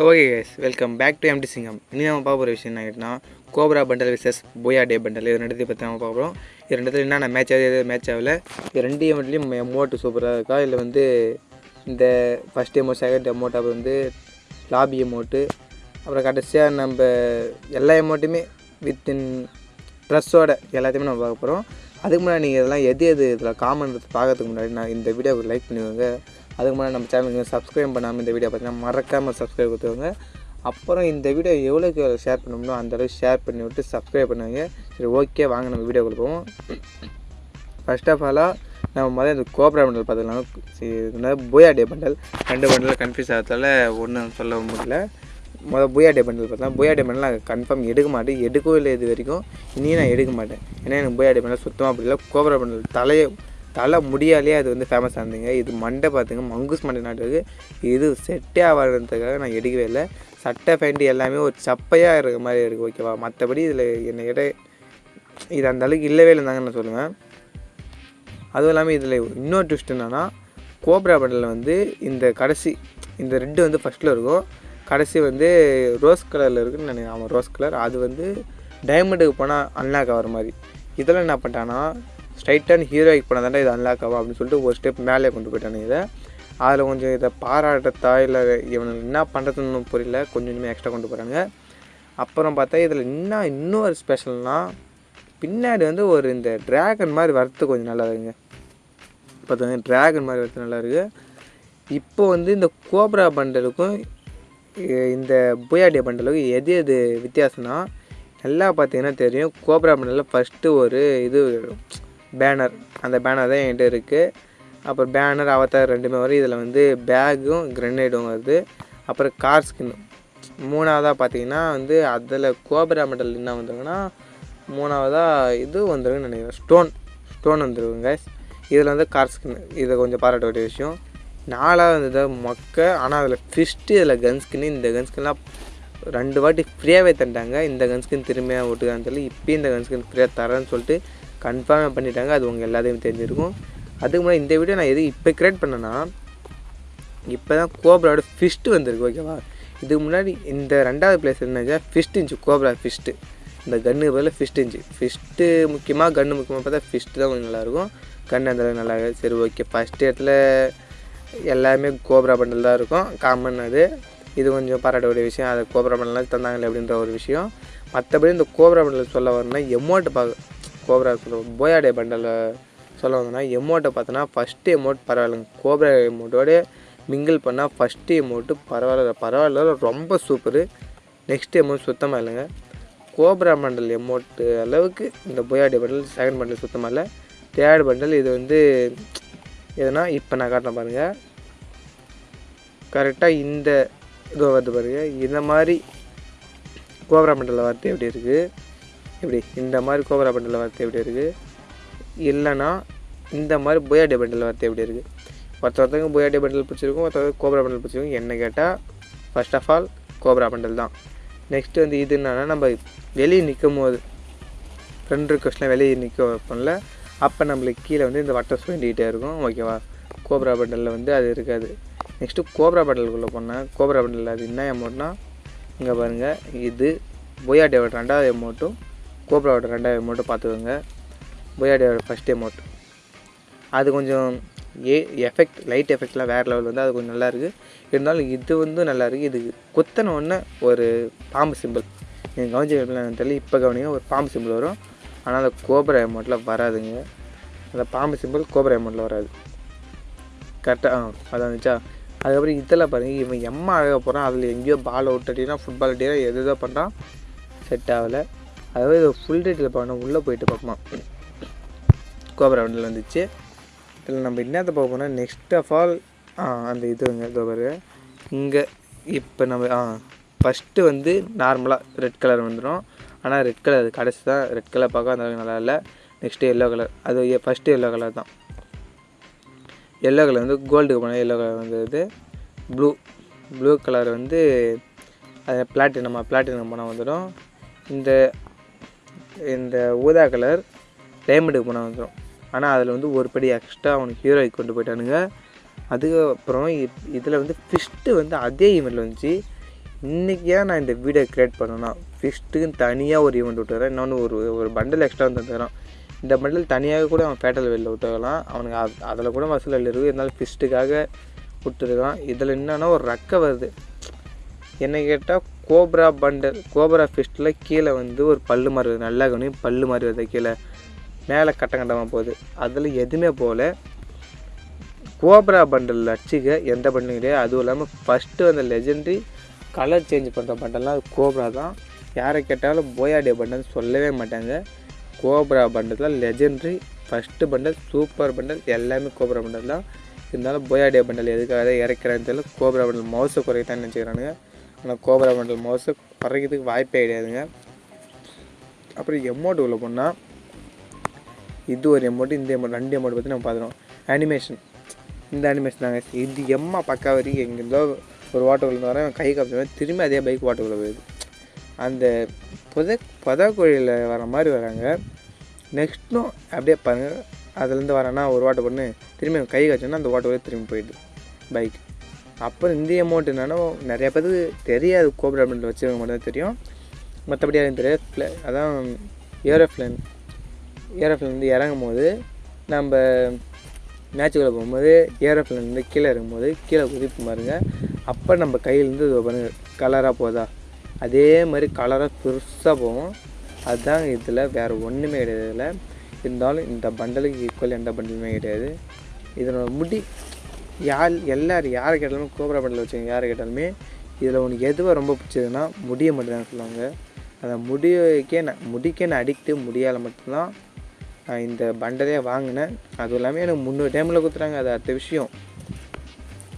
So okay guys welcome back to empty சிங்கம் இனி நம்ம பார்க்க போகிற விஷயம் என்ன ஆகிட்டுனா கோப்ரா பண்டல் விசஸ் போயா டே பண்டல் இது ரெண்டு பற்றி நம்ம பார்க்க போகிறோம் இது ரெண்டுத்துல என்னென்ன மேட்ச் ஆகுது எது மேட்ச் ஆகல இது ரெண்டு எமௌண்ட்லேயும் எமோட்டு சூப்பராக இருக்கா? இல்லை வந்து இந்த ஃபஸ்ட் எமௌண்ட் செகண்ட் எமௌண்ட் அப்புறம் வந்து லாபி எமோட்டு அப்புறம் கடைசியாக நம்ம எல்லா எமௌண்ட்டுமே வித்தின் ட்ரெஸ்ஸோட எல்லாத்தையுமே நம்ம பார்க்க போகிறோம் அதுக்கு முன்னாடி நீங்கள் இதெல்லாம் எது எது இதில் காமன் பார்க்கறதுக்கு முன்னாடி நான் இந்த வீடியோவுக்கு லைக் பண்ணுவாங்க அதுக்கு முன்னாடி நம்ம சேனலுக்கு சப்ஸ்கிரைப் பண்ணாமல் இந்த வீடியோ பார்த்தீங்கன்னா மறக்காமல் சப்ஸ்கிரைப் கொடுத்துருவாங்க அப்புறம் இந்த வீடியோ எவ்வளோக்கு எவ்வளோ ஷேர் பண்ணணுமோ அந்தளவுக்கு ஷேர் பண்ணி விட்டு சப்ஸ்கிரைப் பண்ணுவாங்க சரி ஓகே வாங்க நம்ம வீடியோ கொடுப்போம் ஃபர்ஸ்ட் ஆஃப் ஆலாக நம்ம முதல்ல இந்த கோப்ரா பண்டல் பார்த்துக்கலாம் புயா டே பண்டல் ரெண்டு பண்டல் கன்ஃபியூஸ் ஆகிறதால ஒன்றும் சொல்ல முடியல. முதல் புயா டே பண்டல் பார்த்தா புயா டே பண்டல் நான் கன்ஃபார்ம் எடுக்க மாட்டேன். எடுக்கவும் இல்லை இது வரைக்கும். இனியும் நான் எடுக்க மாட்டேன். ஏன்னா எனக்கு புயா டே பண்டல் சுத்தமாக பிடிக்கல கோப்ரா பண்டல் தலையை தலை முடியாலே அது வந்து ஃபேமஸ் ஆனதுங்க. இது மண்டை பார்த்துங்க மங்குஸ் மண்டை நாட்டுக்கு இது செட்டே ஆகாதுன்றதுக்காக நான் எடுக்கவே இல்லை. சட்டை ஃபேண்ட் எல்லாமே ஒரு சப்பையாக இருக்க மாதிரி இருக்குது ஓகேவா மற்றபடி இதில் என்னை இட இது அந்த அளவுக்கு இல்லவே இல்லைந்தாங்க நான் சொல்லுவேன். அதுவும் இல்லாமல் இதில் இன்னொரு ட்விஸ்ட் என்னென்னா கோப்ரா பண்டலில் வந்து இந்த கடைசி இந்த ரெட்டு வந்து ஃபஸ்ட்டில் இருக்கும். கடைசி வந்து ரோஸ் கலரில் இருக்குன்னு நினைக்கிறேன். ஆமாம் ரோஸ் கலர் அது வந்து டைமண்டுக்கு போனால் அன்லாக் ஆகிற மாதிரி. இதெல்லாம் என்ன பண்ணிட்டான்னா ஸ்ட்ரைட்டன் ஹீரோயிக் போனால் இது அன்லாக் ஆகும் அப்படின்னு சொல்லிட்டு ஒரு ஸ்டெப் மேலே கொண்டு போயிட்டானுங்க இதை. அதில் கொஞ்சம் இதை பாராட்டத்தா இல்லை இவனுக்கு என்ன பண்ணுறதுன்னு புரியல. கொஞ்சம் இனிமேல் எக்ஸ்ட்ரா கொண்டு போகிறாங்க அப்புறம் பார்த்தா இதில் இன்னும் இன்னொரு ஸ்பெஷல்னால் பின்னாடி வந்து ஒரு இந்த ட்ராகன் மாதிரி வரத்து கொஞ்சம் நல்லா இருக்குங்க. பார்த்தா ட்ராகன் மாதிரி வரத்து நல்லா இருக்குது இப்போ வந்து இந்த கோப்ரா பண்டலுக்கும் இந்த புயாடிய பண்டலுக்கும் எது எது வித்தியாசம்னா நல்லா பார்த்தீங்கன்னா தெரியும். கோப்ரா பண்டலில் ஃபஸ்ட்டு ஒரு இது பேனர். அந்த பேனர் தான் என்கிட்ட இருக்குது அப்புறம் பேனர் அவத்தார் ரெண்டுமே வரும். இதில் வந்து பேகும் கிரனேடும் வருது. அப்புறம் கார் ஸ்கின்னு மூணாவதாக பார்த்தீங்கன்னா வந்து அதில் கோபரா மெடல் என்ன வந்துருங்கன்னா மூணாவதாக இது வந்துருக்குன்னு நினைக்கிறேன். ஸ்டோன் ஸ்டோன் வந்துருக்குங்க இதில் வந்து கார் ஸ்கின் இதை கொஞ்சம் பாராட்ட வேண்டிய விஷயம். நாலாவது வந்து மொக்க ஆனால் அதில் ஃபிஸ்ட்டு இதில் கன் ஸ்கின்னு இந்த கன் ஸ்கின்லாம் ரெண்டு வாட்டி ஃப்ரீயாகவே தந்துட்டாங்க. இந்த கன்ஸ்கின் திரும்பியாக ஓட்டுக்கான்னு சொல்லி இப்போயும் இந்த கன்ஸ்கின் ஃப்ரீயாக தரேன்னு சொல்லிட்டு கன்ஃபார்மாக பண்ணிட்டாங்க. அது உங்கள் எல்லாத்தையும் தெரிஞ்சிருக்கும். அதுக்கு முன்னாடி இந்த வீடியோ நான் எது இப்போ கிரியேட் பண்ணேன்னா இப்போ தான் கோப்ராவோட ஃபிஸ்ட்டு வந்திருக்கு ஓகேவா இதுக்கு முன்னாடி இந்த ரெண்டாவது பிளேஸ் என்னச்சா ஃபிஸ்ட் இருந்துச்சு கோப்ரா ஃபிஸ்ட்டு இந்த கன்னு பதில் ஃபிஸ்ட் இருந்துச்சு ஃபிஸ்ட்டு முக்கியமாக கன்று முக்கியமாக பார்த்தா ஃபிஸ்ட்டு தான் கொஞ்சம் நல்லாயிருக்கும். கன்று அந்த நல்லா சரி ஓகே ஃபஸ்ட் இடத்துல எல்லாமே கோப்ரா பண்டல் தான் இருக்கும். காமன் அது. இது கொஞ்சம் பாராட்டக்கூடிய விஷயம். அது கோப்ரா மெடல் தந்தாங்களே அப்படின்ற ஒரு விஷயம். மற்றபடி இந்த கோப்ரா பண்டல் சொல்ல வரணும்னா எமௌண்ட்டு பார்க்க கோப்ரா சொல்ல போயாடே பண்டலில் சொல்ல வந்தோம்னா எமௌண்ட்டை பார்த்தோன்னா ஃபஸ்ட்டு எமௌண்ட் பரவாயில்லைங்க. கோப்ரா எமௌண்ட்டோட மிங்கிள் பண்ணால் ஃபஸ்ட்டு எமௌண்ட்டு பரவாயில்ல பரவாயில்ல ரொம்ப சூப்பரு நெக்ஸ்ட் எமௌண்ட் சுத்தமாக இல்லைங்க. கோப்ரா மண்டல் எமௌண்ட்டு அளவுக்கு இந்த போயாடி பண்டல் செகண்ட் பண்டல் சுத்தமாக இல்லை. தேர்ட் பண்டல் இது வந்து எதுனா இப்போ நான் காட்டுறேன் பாருங்கள் கரெக்டாக இந்த இதோ வருது பாருங்கள் இந்த மாதிரி கோபுரா பண்டலில் வார்த்தை எப்படி இருக்குது இப்படி இந்த மாதிரி கோபுரா பண்டலில் வார்த்தை எப்படி இருக்குது இல்லைன்னா இந்த மாதிரி புயாடி பண்டல் வார்த்தை எப்படி இருக்குது ஒருத்த ஒருத்தவங்க புயாடி பண்டல் பிடிச்சிருக்கும் ஒருத்தவங்க கோபுரா பண்டல் பிடிச்சிருக்கும். என்ன கேட்டால் first of all cobra bundle தான். நெக்ஸ்ட்டு வந்து இது என்னன்னா நம்ம வெளியே நிற்கும் போது ஃப்ரெண்ட் ரிக்வஸ்ட்லாம் வெளியே நிற்க வைப்போம்ல அப்போ நம்மளுக்கு கீழே வந்து இந்த வட்டம் சுண்டிகிட்டே இருக்கும். ஓகேவா கோப்ரா பண்டலில் வந்து அது இருக்காது. நெக்ஸ்ட்டு கோப்ரா பண்டலுக்குள்ளே போனேன் கோப்ரா பட்டலில் அது என்ன அமௌண்ட்னா இங்கே பாருங்கள் இது பொயாடியோட ரெண்டாவது அமௌண்ட்டும் கோப்ராவோட ரெண்டாவது அமௌண்ட்டும் பார்த்துக்கோங்க. பொயாடியோட ஃபஸ்ட் அமௌண்ட் அது கொஞ்சம் ஏ எஃபெக்ட் லைட் எஃபெக்ட்லாம் வேறு லெவல் வந்து அது கொஞ்சம் நல்லாயிருக்கு இருந்தாலும் இது வந்து நல்லாயிருக்கு இது குத்தன உடனே ஒரு பாம்பு சிம்பிள் நீங்கள் கவனிச்சு தெரியல. இப்போ கவனிங்க ஒரு பாம்பு சிம்பிள் வரும். ஆனால் அந்த கோபுர அமௌண்ட்டில் வராதுங்க. அந்த பாம்பு சிம்பிள் கோபுர அமௌண்ட்டில் வராது. கரெக்டாக ஆ அதான் இருந்துச்சா அதுக்கப்புறம் இதில் பாருங்கள் இவன் எம்மா அழக போகிறான் அதில் எங்கேயோ பால் அவுட் அட்டினா ஃபுட்பால் அட்டினா எது எதோ பண்ணுறான் செட் ஆகலை. அதாவது இது ஃபுல் ரேட்டில் பார்க்கணும் உள்ளே போயிட்டு பார்ப்போமா. கோபுர வண்டியில் வந்துச்சு. இதில் நம்ம என்னத்தை பார்க்க போனால் நெக்ஸ்ட் ஆஃப் ஆல் அந்த இதுங்க இதோ இங்கே இப்போ நம்ம ஆ ஃபஸ்ட்டு வந்து நார்மலாக ரெட் கலர் வந்துடும் ஆனால் ரெட் கலர் கடைசி தான் ரெட் கலர் பார்க்க அந்த அளவுக்கு நல்லா இல்லை. நெக்ஸ்ட்டு எல்லோ கலர் அது ஃபஸ்ட்டு எல்லோ கலர் தான். எல்லோ கலர் வந்து கோல்டுக்கு போனால் எல்லோ கலர் வந்து ப்ளூ ப்ளூ கலர் வந்து அது பிளாட்டினமாக பிளாட்டினம் போனால் வந்துடும் இந்த இந்த ஊதா கலர் டைமண்டுக்கு போனால் வந்துடும் ஆனால் அதில் வந்து ஒரு படி எக்ஸ்ட்ரா அவனுக்கு ஹீரோய்க்கு கொண்டு போயிட்டானுங்க. அதுக்கப்புறம் இதில் வந்து ஃபிஸ்ட்டு வந்து அதே ஈவெண்ட்டில் வந்துச்சு. இன்றைக்கி ஏன் நான் இந்த வீடியோ க்ரியேட் பண்ணேன்னா ஃபிஸ்ட்டுக்குன்னு தனியாக ஒரு ஈவெண்ட் விட்டுறேன் இன்னொன்று ஒரு ஒரு பண்டில் எக்ஸ்ட்ரா வந்து தரான் இந்த பண்டில் தனியாக கூட அவன் பேட்டல் வெளியில் விட்டுருக்கலாம். அவனுக்கு அது அதில் கூட வசூல் இருக்குது இருந்தாலும் ஃபிஸ்ட்டுக்காக விட்டுருக்கான் இதில் என்னென்னா ஒரு ரக்கை வருது. என்ன கேட்டால் கோப்ரா பண்டல் கோப்ரா ஃபிஸ்ட்டில் கீழே வந்து ஒரு பல்லு மாதிரி வருது. நல்லா கவனி பல்லு மாதிரி வருது கீழே. மேலே கட்டம் கட்டமாக போகுது. அதில் எதுவுமே போகல. கோப்ரா பண்டலில் அடிச்சுக்க எந்த பண்டலும் கிடையாது. அதுவும் இல்லாமல் ஃபஸ்ட்டு அந்த லெஜெண்டரி கலர் சேஞ்ச் பண்ணுற பண்டல்லாம் அது கோப்ரா தான். யாரை கேட்டாலும் போயாடிய பண்டல் சொல்லவே மாட்டாங்க. Cobra bundle legendary first bundle super bundle எல்லாமே கோப்ரா பண்டல் தான். இருந்தாலும் போயாடியா பண்டல் எதுக்காக இறக்குறான்னு தெரியல. கோப்ரா பண்டல் மவுஸை குறைக்கத்தான்னு நினச்சிக்கிறானுங்க. ஆனால் கோப்ரா பண்டல் மவுஸை குறைக்கிறதுக்கு வாய்ப்பே கிடையாதுங்க. அப்புறம் எமௌண்ட் உள்ள போனால் இது ஒரு எமௌண்ட் இந்த எமௌண்ட் ரெண்டு எமௌண்ட் பற்றி நம்ம பார்த்துருவோம். அனிமேஷன் இந்த அனிமேஷன் தாங்க. இது எம்மா பக்கா வரைக்கும் எங்கேருந்தோ ஒரு வாட்டர் விழுந்து வரேன் கை காப்பிடுவேன் திரும்பி அதே பைக் வாட்டர்குள்ளே போயிடுது. அந்த புத புதக்குழியில் வர மாதிரி வராங்க. நெக்ஸ்ட்டும் அப்படியே பாருங்கள் அதுலேருந்து வரேன்னா ஒரு வாட்டை பண்ணு திரும்பி கை காய்ச்சோன்னா அந்த வாட்டை திரும்பி போயிடுது. பைக். அப்புறம் இந்த அமௌண்ட் என்னன்னா நிறைய பேருக்கு தெரியாது கோப்ரா பிரிண்ட் வச்சுருக்க மட்டும் தான் தெரியும். மற்றபடி யாரும் தெரியாது. ஃப்ளே அதான் ஏரோப்ளேன் ஏரோப்ளேன் வந்து இறங்கும் போது நம்ம மேட்சுக்குள்ளே போகும்போது ஏரோஃப்ளைன் வந்து கீழே இறங்கும்போது கீழே குதிப்பு பாருங்க. அப்போ நம்ம கையிலேருந்து இது பாருங்கள் கலராக போதா? அதே மாதிரி கலராக பெருசாக போகும் அதுதான் இதில் வேறு ஒன்றுமே கிடையாது இதில் இருந்தாலும் இந்த பண்டலுக்கு ஈக்குவல் எந்த பண்டலுமே கிடையாது. இதனோட முடி யார் எல்லாரும் யாரை கேட்டாலுமே கோபுரா பண்டல் வச்சுக்கோங்க யாரை கேட்டாலுமே இதில் உனக்கு எதுவாக ரொம்ப பிடிச்சதுன்னா முடியை மட்டும்தான் சொல்லுவாங்க. அந்த முடிக்கே நான் முடிக்கே நான் அடிக்ட்டு முடியால் மட்டும்தான் நான் இந்த பண்டலே வாங்கினேன். அதுவும் இல்லாமல் எனக்கு முந்நூறு டைமில் கொடுத்துறாங்க அது அடுத்த விஷயம்.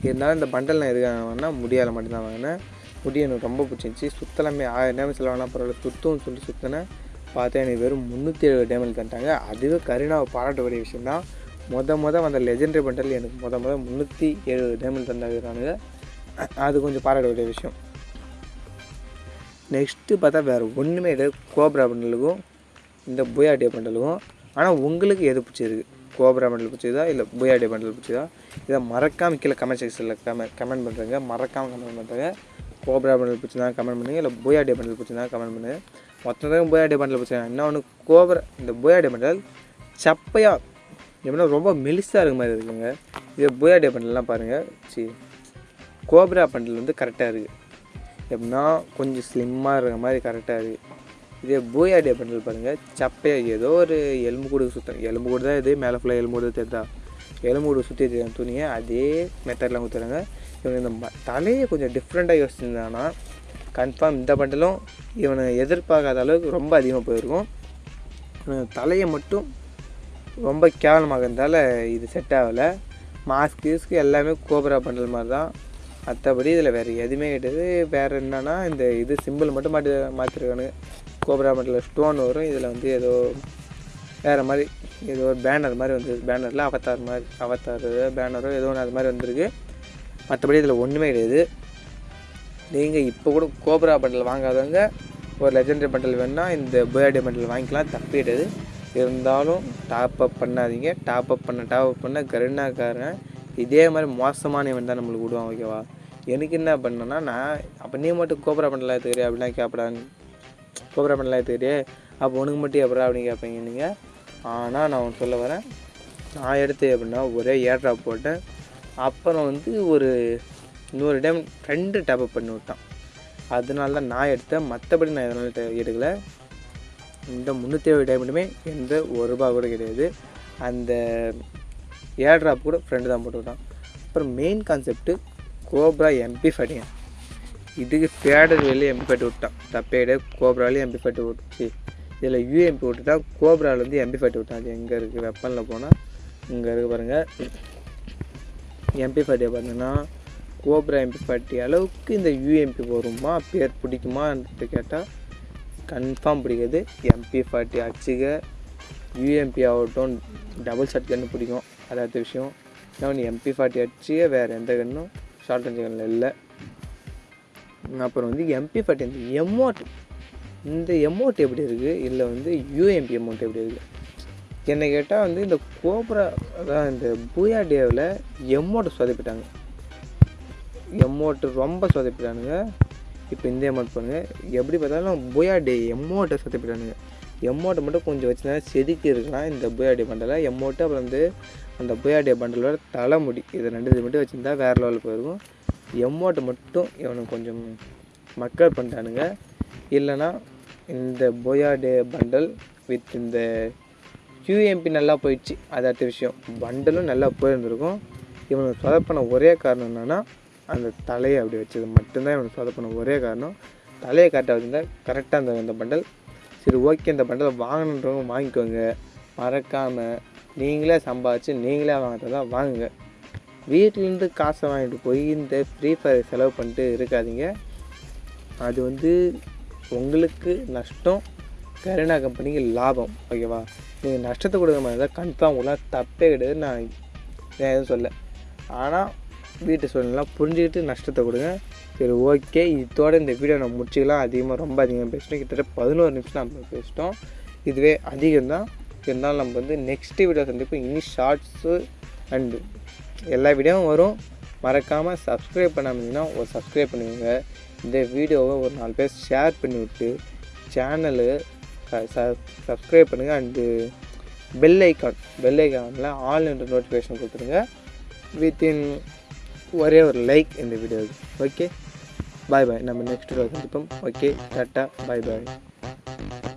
இருந்தாலும் இந்த பண்டல் நான் எதுக்காக வாங்கினா முடியால் மட்டும்தான் வாங்கினேன். முடி எனக்கு ரொம்ப பிடிச்சிருந்துச்சி. சுத்தலாமே ஆயிரம் டேமேஜ் செலவானா பரவாயில்ல. சுத்தம்னு சொல்லி சுற்றினேன் பார்த்தா எனக்கு வெறும் முந்நூற்றி எழுபது டேமேஜ் தந்துட்டாங்க அதுவே கருணாவை பாராட்டக்கூடிய விஷயம் தான் மொத மொதல் வந்த லெஜெண்டரி பண்டல் எனக்கு மொத மொதல் முந்நூற்றி எழுபது டேமேஜ் தந்தாங்க அது கொஞ்சம் பாராட்டக்கூடிய விஷயம். நெக்ஸ்ட்டு பார்த்தா வேறு ஒன்றுமே கிடையாது கோப்ரா பண்டலுக்கும் இந்த புயாடிய பண்டலுக்கும் ஆனால் உங்களுக்கு எது பிடிச்சிருக்கு? கோப்ரா பண்டல் பிடிச்சதா? இல்லை புயாடிய பண்டல் பிடிச்சதா? இதை மறக்காமல் கீழே கமெண்ட் செக்ஷனில் கமெண்ட் கமெண்ட் பண்ணுறேங்க மறக்காமல் கமெண்ட் பண்ணுறேங்க கோப்ரா பண்டில் பிடிச்சிருந்தா கமெண்ட் பண்ணுங்கள் இல்லை புயாடி பண்டில் பிடிச்சிருந்தா கமெண்ட் பண்ணுங்கள் மொத்தம் புயாடிய பண்டில் பிடிச்சா என்ன ஒன்று கோப்ரா இந்த புயாடிய பண்டல் சப்பையாக எப்படின்னா ரொம்ப மெலிசாக இருக்க மாதிரி இருக்குங்க. இது புயாடிய பண்டில்லாம் பாருங்கள் சரி கோப்ரா பண்டில் வந்து கரெக்டாக இருக்குது எப்படின்னா கொஞ்சம் ஸ்லிம்மாக இருக்கிற மாதிரி கரெக்டாக இருக்குது இதே பூயாடியா பண்டல் பாருங்கள் சப்பையாக ஏதோ ஒரு எலும்பு கூடு சுத்தம் எலும்பு கூடு தான் இது. மேலே ஃபுல்லாக எலும்பு கூடு தெரிதா எலும்பு சுற்றி தெரியும் துணியை அதே மெத்தடில் கொடுத்துறாங்க இவங்க இந்த ம- தலையை கொஞ்சம் டிஃப்ரெண்ட்டாக யோசிச்சிருந்தான்னா கன்ஃபார்ம் இந்த பண்டலும் இவனை எதிர்பார்க்காத அளவுக்கு ரொம்ப அதிகமாக போயிருக்கும். தலையை மட்டும் ரொம்ப கேவலமாக இருந்தால இது செட் ஆகலை. மாஸ்க் கீஸ்க்கு எல்லாமே கோப்ரா பண்டல் மாதிரி தான் மற்றபடி இதில் வேறு எதுவுமே கிடையாது. வேறு என்னன்னா இந்த இது சிம்பிள் மட்டும் மாட்டி மாற்றிருக்கானு கோப்ரா பண்டலில் ஸ்டோன் வரும். இதில் வந்து ஏதோ வேறு மாதிரி ஏதோ ஒரு பேனர் மாதிரி வந்து பேனரில் அவத்தார் மாதிரி அவத்தார் பேனரோ ஏதோ ஒன்று அது மாதிரி வந்திருக்கு. மற்றபடி இதில் ஒன்றுமே கிடையாது. நீங்கள் இப்போ கூட கோப்ரா பண்டல் வாங்காதவங்க ஒரு லெஜெண்டரி பண்டல் வேணால் இந்த பேர்டே பண்டல் வாங்கிக்கலாம். தப்பு கிடையாது. இருந்தாலும் டாப் அப் பண்ணாதீங்க. டாப் அப் பண்ண டாப் அப் பண்ண கருணாக்காரன் இதே மாதிரி மோசமான இவன் தான் நம்மளுக்கு விடுவான் ஓகேவா எனக்கு என்ன பண்ணேன்னா நான் அப்போ நீ மட்டும் கோப்ரா பண்டலாக தெரியும் அப்படிலாம் கேட்படான்னு கோப்ரா பண்டலாக தெரியும் அப்போ உனக்கு மட்டும் எப்படா அப்படின்னு கேட்பீங்க நீங்கள் ஆனால் நான் ஒன்று சொல்ல வரேன். நான் எடுத்தேன் எப்படின்னா ஒரே ஏர் ட்ராப் போட்டேன் அப்புறம் வந்து ஒரு இன்னொரு டைம் ரெண்டு டாப்அப் பண்ணி விட்டான். அதனால தான் நான் எடுத்தேன் மற்றபடி நான் எதனால எடுக்கலை. இந்த முந்நூற்றி ஏழு டைமண்டுமே எந்த ஒரு ரூபா கூட கிடையாது. அந்த ஏர் ட்ராப் கூட ஃப்ரெண்டு தான் போட்டு விட்டான். அப்புறம் மெயின் கான்செப்ட்டு கோப்ரா எம்பி ஃபட்டிங்க இதுக்கு ஃபேடர் வெளியே எம்பி ஃபட்டு விட்டான். தப்பே கிடையாது. கோப்ராலேயும் எம்பி ஃபட்டு விட்டுச்சு இதில் யூஎம்பி விட்டுட்டான் வந்து எம்பி ஃபார்ட்டி விட்டா அது எங்கே இருக்குது வெப்பனில் போனால் இங்கே இருக்கு பாருங்கள் எம்பி ஃபார்ட்டியை பார்த்தீங்கன்னா கோப்ரா எம்பி ஃபார்ட்டி அளவுக்கு இந்த யூஎம்பி வருமா பேர் பிடிக்குமான்ட்டு கேட்டால் கன்ஃபார்ம் பிடிக்காது. எம்பி ஃபார்ட்டி அச்சுக யூஎம்பி ஆகட்டும் டபுள் ஷார்ட் கன்று பிடிக்கும். அது அடுத்த விஷயம். இன்னொன்று எம்பி ஃபார்ட்டி அடிச்சுக வேறு எந்த கன்னும் ஷார்ட் ரேஞ்ச் கன்னில் இல்லை. அப்புறம் வந்து எம்பி ஃபார்ட்டி அந்த எமௌண்ட் இந்த எமௌண்ட் எப்படி இருக்குது இல்லை வந்து யூஎம்பி அமௌண்ட் எப்படி இருக்குது என்னை கேட்டால் வந்து இந்த கோப்ரா அதான் இந்த பூயா டேவில் எம்மோட்டு சொதப்பிட்டாங்க. எம்மோட்டு ரொம்ப சொதப்பிட்டானுங்க. இப்போ இந்த அமௌண்ட் பண்ணுங்கள் எப்படி பார்த்தாலும் போயா டே எம்மோட்டை சத்து போயிட்டானுங்க மட்டும் கொஞ்சம் வச்சுனா செதுக்கி இருக்கலாம் இந்த போயா டே பண்டலை எமௌண்ட்டு அப்புறம் வந்து அந்த போயா டே பண்டலோட தலைமுடி. இது ரெண்டு இது மட்டும் வச்சுருந்தா வேறு லெவலில் போயிருக்கும். எம்மோட்டை மட்டும் இவனுக்கு கொஞ்சம் மக்கள் பண்ணிட்டானுங்க. இல்லைன்னா இந்த போயா டே பண்டல் வித் இந்த யூஎம்பி நல்லா போயிடுச்சு. அது அடுத்த விஷயம். பண்டலும் நல்லா போயிருந்திருக்கும். இவனுக்கு சொதப்பின ஒரே காரணம் என்னென்னா அந்த தலையை அப்படி வச்சது மட்டும்தான் இவனுக்கு சொதப்பின ஒரே காரணம். தலையை கரெக்டாக வச்சுருந்தா கரெக்டாக அந்த அந்த பண்டல் சரி ஓகே இந்த பண்டலை வாங்கணுன்றவங்க வாங்கிக்கோங்க. மறக்காமல் நீங்களே சம்பாதிச்சு நீங்களே வாங்குறதா வாங்குங்க. வீட்டிலேருந்து காசை வாங்கிட்டு போய் இந்த ஃப்ரீ ஃபயர் செலவு பண்ணிட்டு இருக்காதீங்க. அது வந்து உங்களுக்கு நஷ்டம் கருணா கம்பெனிக்கு லாபம் ஓகேவா? நீங்கள் நஷ்டத்தை கொடுக்க மாதிரி இருந்தால் கன்ஃபார்ம் உங்களால் தப்பே கிடையாது நான் நான் எதுவும் சொல்ல ஆனால் வீட்டு சூழ்நிலாம் புரிஞ்சுக்கிட்டு நஷ்டத்தை கொடுங்க. சரி ஓகே. இதோட இந்த வீடியோ நம்ம முடிச்சுக்கலாம். அதிகமாக ரொம்ப அதிகமாக பேசிட்டோம். கிட்டத்தட்ட பதினோரு நிமிஷம் நம்ம பேசிட்டோம். இதுவே அதிகம் தான் இருந்தாலும் நம்ம வந்து நெக்ஸ்ட் வீடியோ சந்திப்போம். இனி ஷார்ட்ஸு அண்டு எல்லா வீடியோவும் வரும். மறக்காமல் சப்ஸ்கிரைப் பண்ணாமீங்கன்னா ஒரு சப்ஸ்கிரைப் பண்ணுங்க இந்த வீடியோவை ஒரு நாலு பேர் ஷேர் பண்ணி விட்டு சேனலு சப்ஸ்கிரைப் பண்ணுங்கள் அண்டு பெல் ஐக்கான் பெல் ஐக்கானில் ஆல் என்ற நோட்டிஃபிகேஷன் கொடுத்துருங்க. வித்தின் ஒரே ஒரு லைக் இந்த வீடியோவுக்கு. ஓகே பாய் பாய் நம்ம நெக்ஸ்ட் வீடியோ சந்திப்போம். ஓகே டாட்டா பாய் பாய்